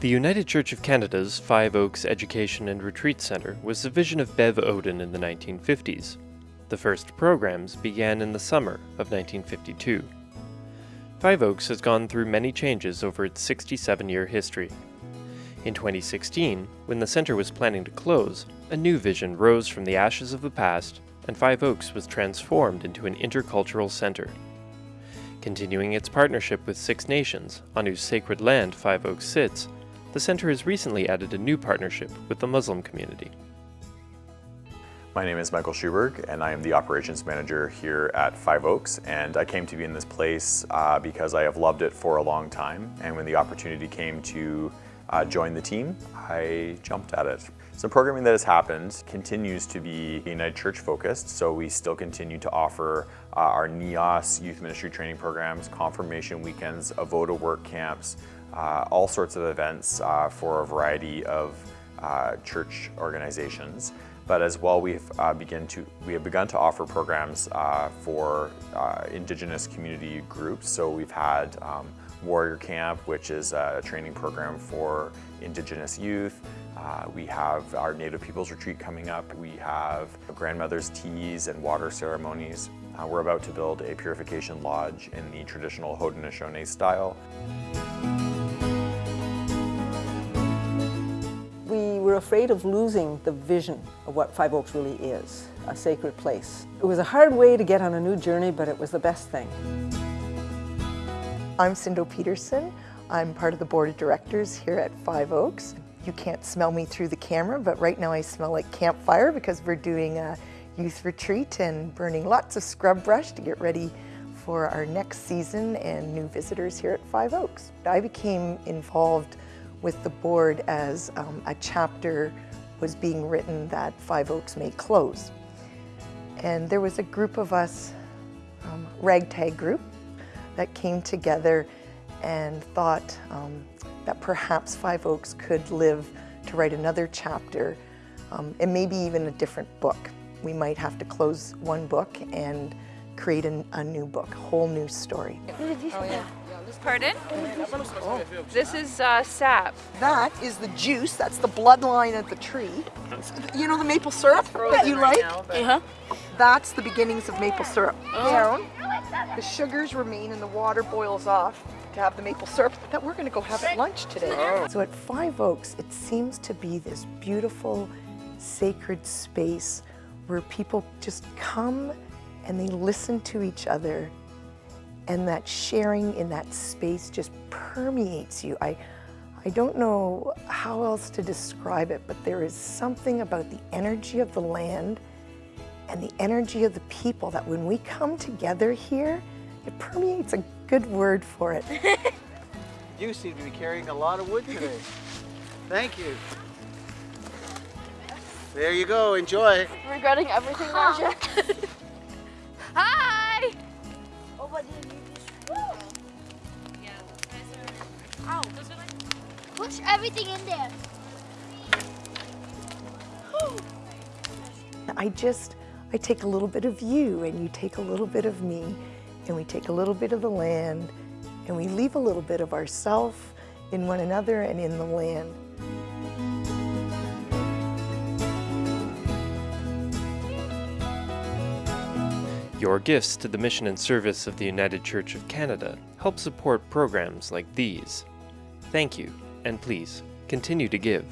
The United Church of Canada's Five Oaks Education and Retreat Centre was the vision of Bev Oden in the 1950s. The first programs began in the summer of 1952. Five Oaks has gone through many changes over its 67 year history. In 2016, when the centre was planning to close, a new vision rose from the ashes of the past, and Five Oaks was transformed into an intercultural centre. Continuing its partnership with Six Nations, on whose sacred land Five Oaks sits, the center has recently added a new partnership with the Muslim community. My name is Michael Schuberg and I am the operations manager here at Five Oaks and I came to be in this place uh, because I have loved it for a long time and when the opportunity came to uh, join the team, I jumped at it. Some programming that has happened continues to be United Church focused, so we still continue to offer uh, our NEOS youth ministry training programs, confirmation weekends, Avoda work camps, all sorts of events uh, for a variety of uh, church organizations. But as well, we've uh, begun to we have begun to offer programs uh, for uh, Indigenous community groups. So we've had um, Warrior Camp, which is a training program for Indigenous youth. Uh, we have our Native Peoples Retreat coming up. We have grandmother's teas and water ceremonies. Uh, we're about to build a purification lodge in the traditional Haudenosaunee style. Afraid of losing the vision of what Five Oaks really is, a sacred place. It was a hard way to get on a new journey, but it was the best thing. I'm Cindo Peterson. I'm part of the board of directors here at Five Oaks. You can't smell me through the camera, but right now I smell like campfire because we're doing a youth retreat and burning lots of scrub brush to get ready for our next season and new visitors here at Five Oaks. I became involved with the board as um, a chapter was being written that Five Oaks may close. And there was a group of us, um, ragtag group, that came together and thought um, that perhaps Five Oaks could live to write another chapter um, and maybe even a different book. We might have to close one book and create an, a new book, a whole new story. Oh, yeah. Pardon? Oh. This is uh, sap. That is the juice, that's the bloodline of the tree. You know the maple syrup that you like? Uh-huh. That's the beginnings of maple syrup. Down, the sugars remain and the water boils off to have the maple syrup that we're gonna go have at lunch today. So at Five Oaks, it seems to be this beautiful, sacred space where people just come and they listen to each other and that sharing in that space just permeates you. I, I don't know how else to describe it, but there is something about the energy of the land and the energy of the people that when we come together here, it permeates a good word for it. you seem to be carrying a lot of wood today. Thank you. There you go, enjoy. Regretting everything, Marcia. Hi! Oh, but then you just Yeah, Ow. Push everything in there. I just, I take a little bit of you and you take a little bit of me and we take a little bit of the land and we leave a little bit of ourself in one another and in the land. Your gifts to the mission and service of the United Church of Canada help support programs like these. Thank you, and please continue to give.